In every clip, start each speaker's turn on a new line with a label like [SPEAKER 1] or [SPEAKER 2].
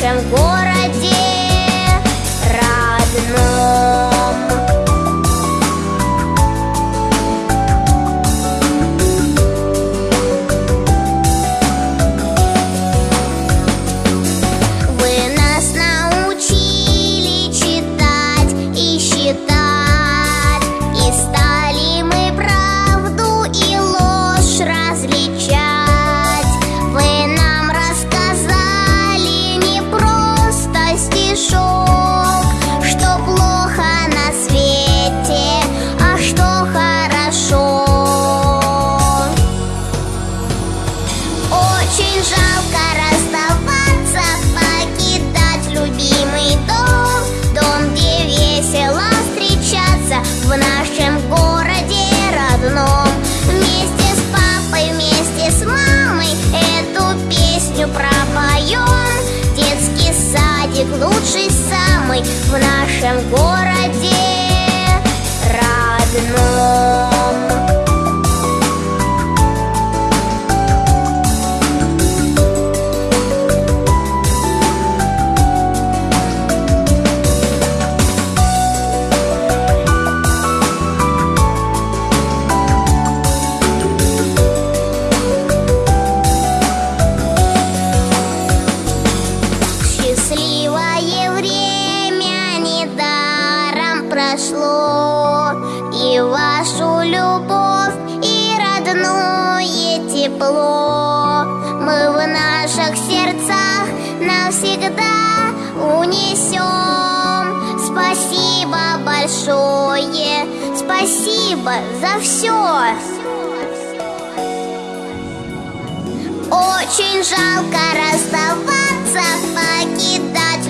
[SPEAKER 1] Xangô очень жалко расставаться, покидать любимый дом, дом, где весело встречаться в нашем городе родном. Вместе с папой, вместе с мамой эту песню пропоем. Детский садик лучший самый в нашем городе. Счастливое время недаром прошло И вашу любовь и родное тепло. Мы в наших сердцах навсегда унесем. Спасибо большое, спасибо за все Очень жалко расставаться,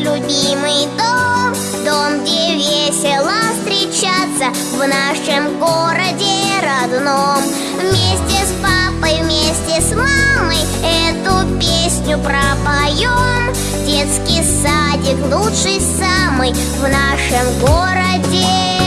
[SPEAKER 1] любимый дом. Дом, где весело встречаться в нашем городе родном. Вместе с папой, вместе с мамой эту песню пропоем. Детский садик лучший самый в нашем городе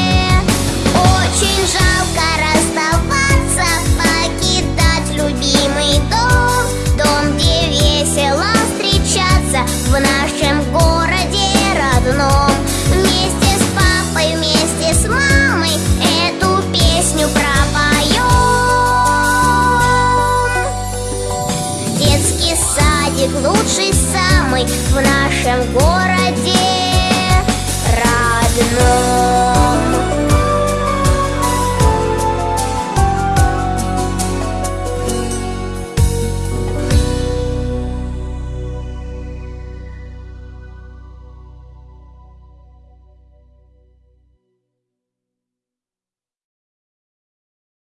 [SPEAKER 1] в нашем городе родном